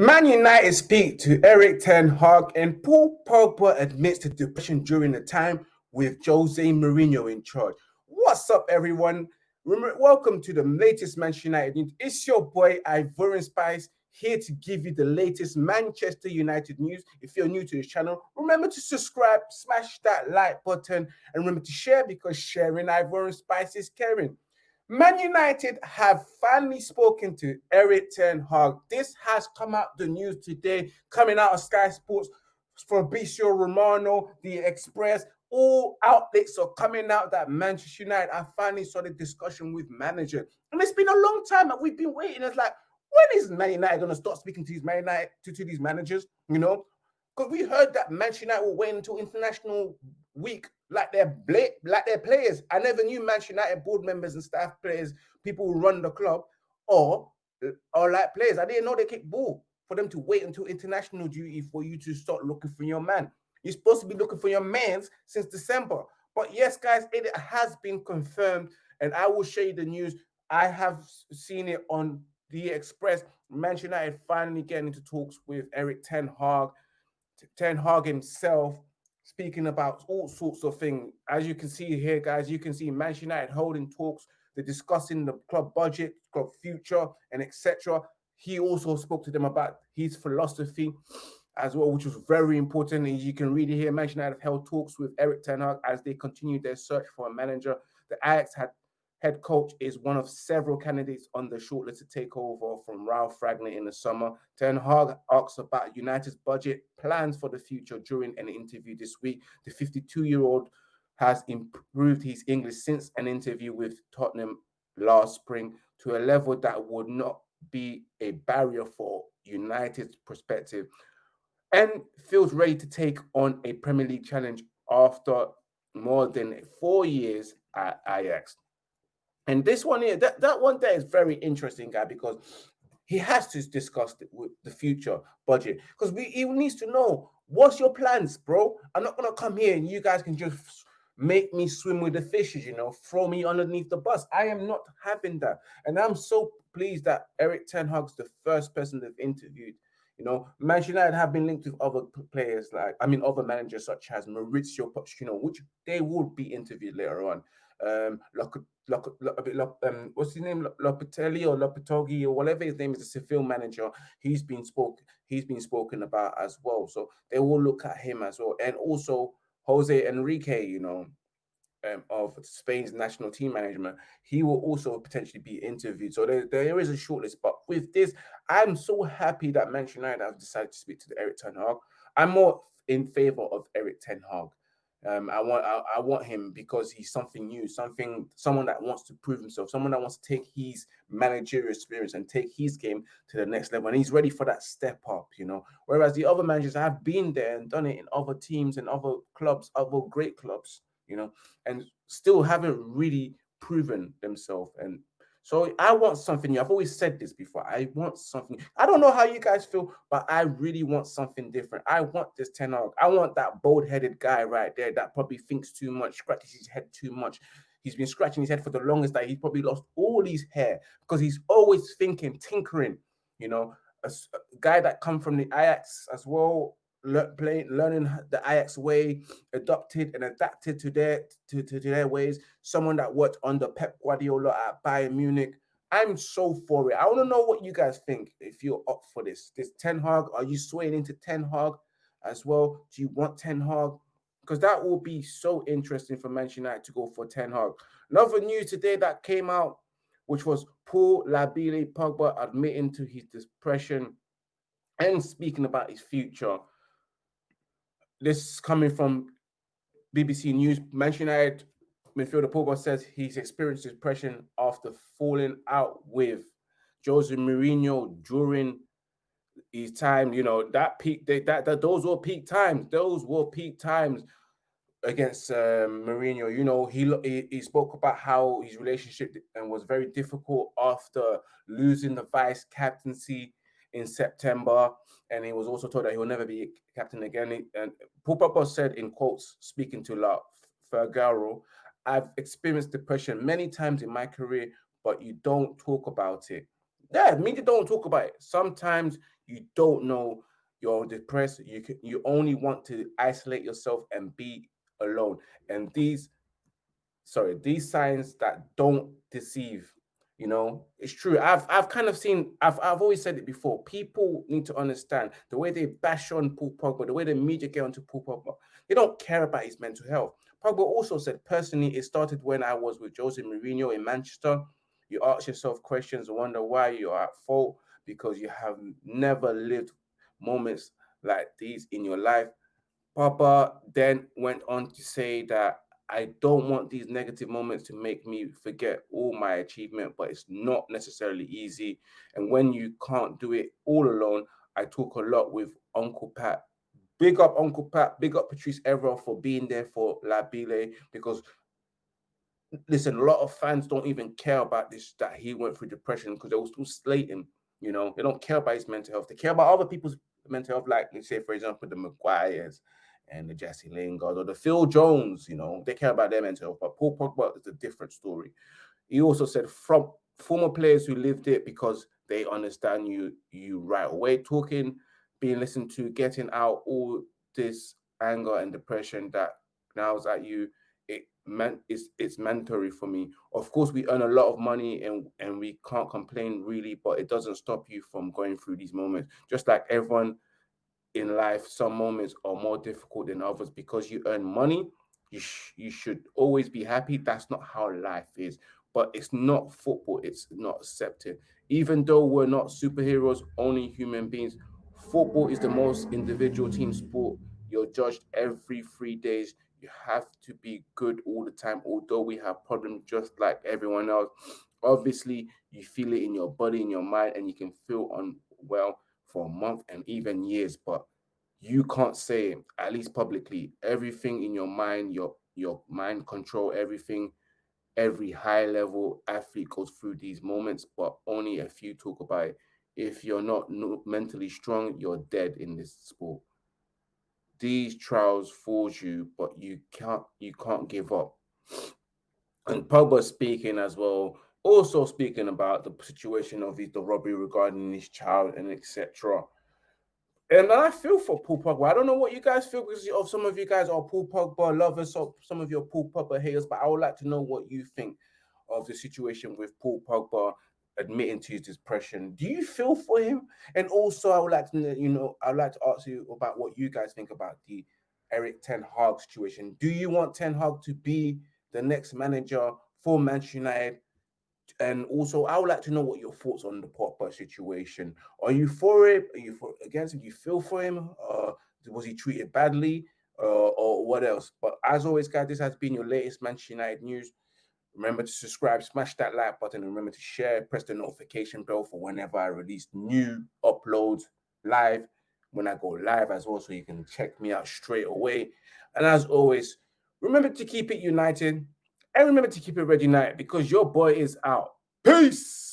Man United speak to Erik Ten Hag and Paul Pogba admits to depression during the time with Jose Mourinho in charge. What's up, everyone? Remember, welcome to the latest Manchester United news. It's your boy Ivorian Spice here to give you the latest Manchester United news. If you're new to this channel, remember to subscribe, smash that like button, and remember to share because sharing Ivorian Spice is caring. Man United have finally spoken to Erik Ten Hag. This has come out the news today, coming out of Sky Sports, Fabrizio Romano, The Express. All outlets are coming out that Manchester United have finally started discussion with manager. And it's been a long time that we've been waiting. It's like, when is Man United going to start speaking to these Man United, to, to these managers? You know, because we heard that Manchester United will wait until international week like their like their players. I never knew Manchester United board members and staff players, people who run the club, or or like players. I didn't know they kick ball for them to wait until international duty for you to start looking for your man. You're supposed to be looking for your mans since December. But yes, guys, it has been confirmed, and I will show you the news. I have seen it on the Express. Manchester United finally getting into talks with Erik Ten Hag. Ten Hag himself speaking about all sorts of things. As you can see here, guys, you can see Manchester United holding talks. They're discussing the club budget, club future, and etc. He also spoke to them about his philosophy as well, which was very important. As you can read it here, Manchester United have held talks with Erik Ten Hag as they continue their search for a manager. The Ajax had head coach is one of several candidates on the shortlist to take over from Ralf Rangnick in the summer. Ten Hag asks about United's budget plans for the future during an interview this week. The 52-year-old has improved his English since an interview with Tottenham last spring to a level that would not be a barrier for United's perspective and feels ready to take on a Premier League challenge after more than four years at Ajax. And this one here, that, that one there is very interesting, guy, because he has to discuss the, with the future budget because we he needs to know what's your plans, bro. I'm not gonna come here and you guys can just make me swim with the fishes, you know, throw me underneath the bus. I am not having that, and I'm so pleased that Erik Ten Hag's the first person they've interviewed. You know, Manchester United have been linked with other players like I mean other managers such as Mauricio Pochettino, which they will be interviewed later on um, um, what's his name, Lopetelli or Lopetegui or whatever his name is, a Seville manager. He's been spoke, he's been spoken about as well. So they will look at him as well, and also Jose Enrique, you know, um, of Spain's national team management, he will also potentially be interviewed. So there, there is a shortlist. But with this, I'm so happy that Manchester United have decided to speak to the Erik Ten Hag. I'm more in favor of Erik Ten Hag. Um, I want I, I, want him because he's something new, something someone that wants to prove himself, someone that wants to take his managerial experience and take his game to the next level, and he's ready for that step up, you know. Whereas the other managers have been there and done it in other teams and other clubs, other great clubs, you know, and still haven't really proven themselves and so I want something new. I've always said this before. I want something. I don't know how you guys feel, but I really want something different. I want this Ten Hag. I want that bold-headed guy right there that probably thinks too much, scratches his head too much. He's been scratching his head for the longest that he's probably lost all his hair because he's always thinking, tinkering. You know, a, a guy that come from the Ajax as well, learning the Ajax way, adopted and adapted to their to, to, to, their ways. Someone that worked under Pep Guardiola at Bayern Munich. I'm so for it. I want to know what you guys think. If you're up for this, this Ten Hag, are you swaying into Ten Hag as well? Do you want Ten Hag? Because that will be so interesting for Manchester United to go for Ten Hag. Another news today that came out, which was Paul Labile Pogba admitting to his depression and speaking about his future this coming from BBC News. Manchester United midfielder Pogba says he's experienced depression after falling out with Jose Mourinho during his time. You know that peak. That, that, that those were peak times. Those were peak times against um, Mourinho. You know he, he he spoke about how his relationship and was very difficult after losing the vice captaincy in September, and he was also told that he will never be captain again. And Paul Pogba said in quotes, speaking to La Figaro, I've experienced depression many times in my career, but you don't talk about it. Yeah, media don't talk about it. Sometimes you don't know you're depressed. You can, you only want to isolate yourself and be alone. And these, sorry, these signs that don't deceive you know, it's true. I've I've kind of seen. I've I've always said it before. People need to understand the way they bash on Paul Pogba, the way the media get onto Paul Pogba. They don't care about his mental health. Pogba also said personally, it started when I was with Jose Mourinho in Manchester. You ask yourself questions, and wonder why you are at fault because you have never lived moments like these in your life. Pogba then went on to say that I don't want these negative moments to make me forget all my achievement, but it's not necessarily easy. And when you can't do it all alone, I talk a lot with Uncle Pat. Big up Uncle Pat, big up Patrice Evra for being there for Labile because listen, a lot of fans don't even care about this that he went through depression because they will still slate him. You know, they don't care about his mental health. They care about other people's mental health, like let's say, for example, the Maguires, and the Jesse Lingard or the Phil Jones, you know, they care about their mental health. But Paul Pogba is a different story. He also said from former players who lived it because they understand you you right away, talking, being listened to, getting out all this anger and depression that now's at you. It meant it's it's mandatory for me. Of course, we earn a lot of money and and we can't complain really, but it doesn't stop you from going through these moments. Just like everyone in life, some moments are more difficult than others because you earn money. You, sh- you should always be happy. That's not how life is. But it's not football, it's not accepted. Even though we're not superheroes, only human beings, football is the most individual team sport. You're judged every three days. You have to be good all the time, although we have problems just like everyone else. Obviously, you feel it in your body, in your mind, and you can feel unwell for a month and even years, but you can't say, at least publicly, everything in your mind, your your mind control, everything, every high level athlete goes through these moments, but only a few talk about it. If you're not mentally strong, you're dead in this sport. These trials force you, but you can't you can't give up. And Pogba speaking as well also speaking about the situation of the robbery regarding his child and etc. And I feel for Paul Pogba. I don't know what you guys feel because of some of you guys are Paul Pogba lovers, or some of your Paul Pogba haters. But I would like to know what you think of the situation with Paul Pogba admitting to his depression. Do you feel for him? And also, I would like to, you know, I'd like to ask you about what you guys think about the Erik Ten Hag situation. Do you want Ten Hag to be the next manager for Manchester United? And also I would like to know what your thoughts on the Pogba situation. Are you for it? Are you for against him? Do you feel for him? Uh, was he treated badly? Uh, or what else? But as always, guys, this has been your latest Manchester United news. Remember to subscribe, smash that like button, and remember to share, press the notification bell for whenever I release new uploads live when I go live as well, so you can check me out straight away. And as always, remember to keep it united and remember to keep it ready night because your boy is out. Peace.